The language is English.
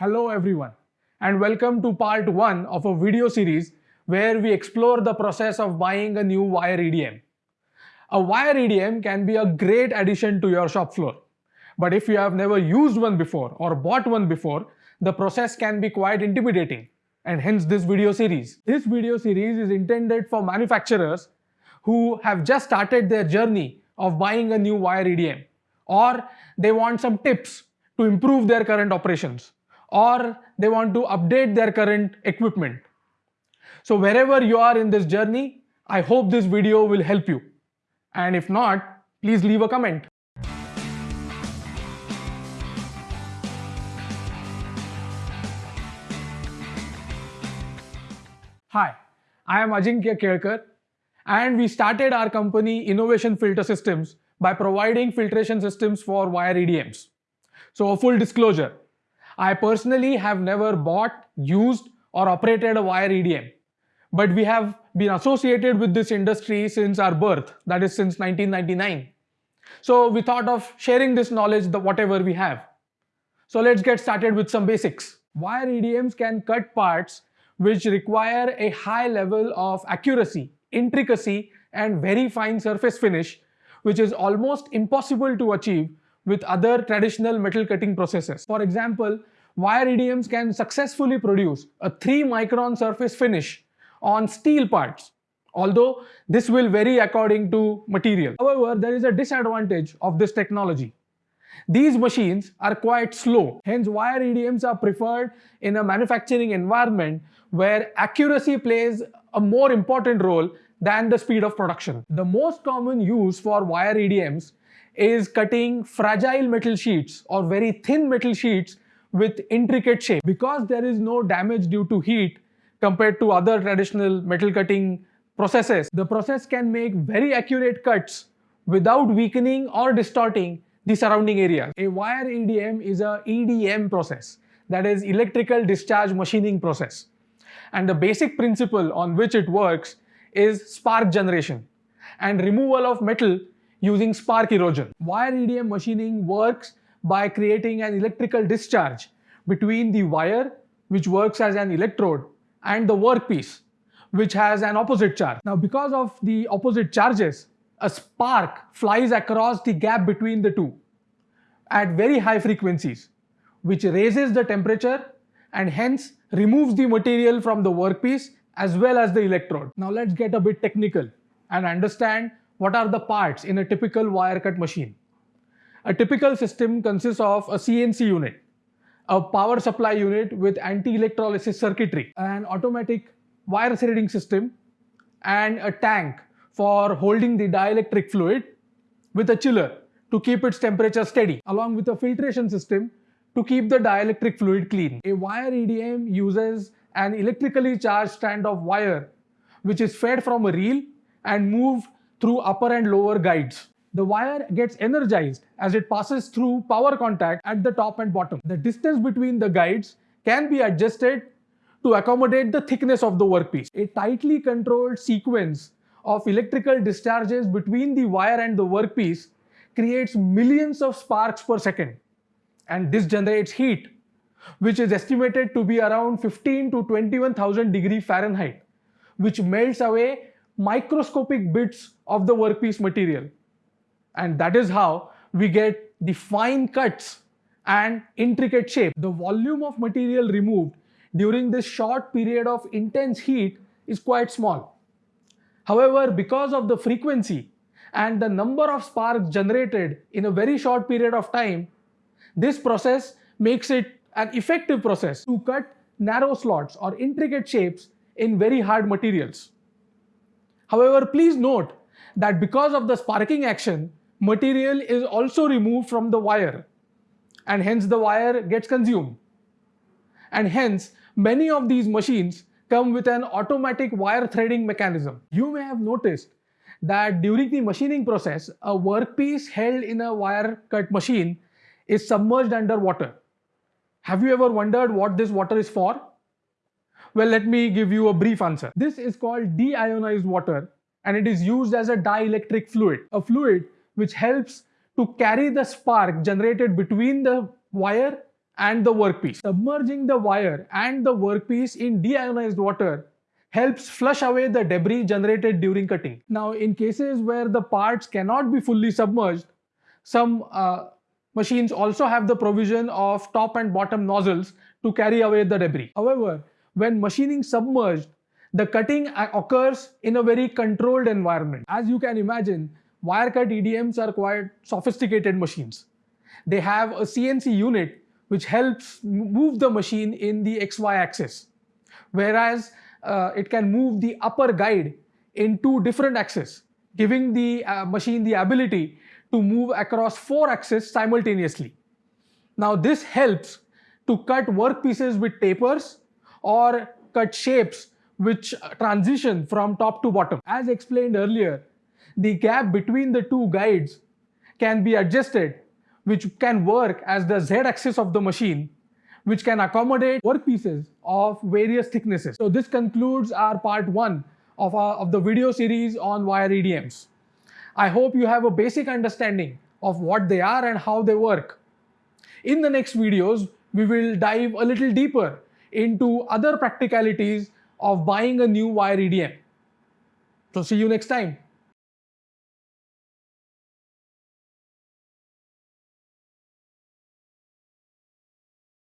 Hello everyone and welcome to part 1 of a video series where we explore the process of buying a new wire EDM. A wire EDM can be a great addition to your shop floor. But if you have never used one before or bought one before, the process can be quite intimidating and hence this video series. This video series is intended for manufacturers who have just started their journey of buying a new wire EDM or they want some tips to improve their current operations or they want to update their current equipment. So wherever you are in this journey, I hope this video will help you. And if not, please leave a comment. Hi, I am Ajinkya Kelkar and we started our company Innovation Filter Systems by providing filtration systems for wire EDMs. So a full disclosure, I personally have never bought, used or operated a wire EDM, but we have been associated with this industry since our birth, that is since 1999. So we thought of sharing this knowledge, the whatever we have. So let's get started with some basics. Wire EDMs can cut parts which require a high level of accuracy, intricacy and very fine surface finish which is almost impossible to achieve with other traditional metal cutting processes. For example, wire EDMs can successfully produce a 3 micron surface finish on steel parts, although this will vary according to material. However, there is a disadvantage of this technology. These machines are quite slow, hence wire EDMs are preferred in a manufacturing environment where accuracy plays a more important role than the speed of production. The most common use for wire EDMs is cutting fragile metal sheets or very thin metal sheets with intricate shape. Because there is no damage due to heat compared to other traditional metal cutting processes, the process can make very accurate cuts without weakening or distorting the surrounding area. A wire EDM is a EDM process, that is electrical discharge machining process. And the basic principle on which it works is spark generation and removal of metal using spark erosion. Wire EDM machining works by creating an electrical discharge between the wire which works as an electrode and the workpiece which has an opposite charge. Now because of the opposite charges, a spark flies across the gap between the two at very high frequencies which raises the temperature and hence removes the material from the workpiece as well as the electrode. Now let's get a bit technical and understand what are the parts in a typical wire cut machine. A typical system consists of a CNC unit, a power supply unit with anti-electrolysis circuitry, an automatic wire threading system, and a tank for holding the dielectric fluid with a chiller to keep its temperature steady, along with a filtration system to keep the dielectric fluid clean. A wire EDM uses an electrically charged strand of wire which is fed from a reel and moved through upper and lower guides. The wire gets energized as it passes through power contact at the top and bottom. The distance between the guides can be adjusted to accommodate the thickness of the workpiece. A tightly controlled sequence of electrical discharges between the wire and the workpiece creates millions of sparks per second and this generates heat which is estimated to be around 15 to 21,000 degree Fahrenheit which melts away microscopic bits of the workpiece material. And that is how we get the fine cuts and intricate shape. The volume of material removed during this short period of intense heat is quite small. However, because of the frequency and the number of sparks generated in a very short period of time, this process makes it an effective process to cut narrow slots or intricate shapes in very hard materials. However, please note that because of the sparking action, material is also removed from the wire and hence the wire gets consumed. And hence, many of these machines come with an automatic wire threading mechanism. You may have noticed that during the machining process, a workpiece held in a wire cut machine is submerged under water. Have you ever wondered what this water is for? Well, let me give you a brief answer. This is called deionized water and it is used as a dielectric fluid, a fluid which helps to carry the spark generated between the wire and the workpiece. Submerging the wire and the workpiece in deionized water helps flush away the debris generated during cutting. Now, in cases where the parts cannot be fully submerged, some uh, machines also have the provision of top and bottom nozzles to carry away the debris. However, when machining submerged, the cutting occurs in a very controlled environment. As you can imagine, wire cut EDMs are quite sophisticated machines. They have a CNC unit which helps move the machine in the XY axis. Whereas uh, it can move the upper guide in two different axes, giving the uh, machine the ability to move across four axes simultaneously. Now this helps to cut workpieces with tapers or cut shapes which transition from top to bottom. As explained earlier, the gap between the two guides can be adjusted which can work as the z-axis of the machine which can accommodate workpieces of various thicknesses. So this concludes our part 1 of, our, of the video series on wire EDMs. I hope you have a basic understanding of what they are and how they work. In the next videos, we will dive a little deeper into other practicalities of buying a new wire EDM. So see you next time.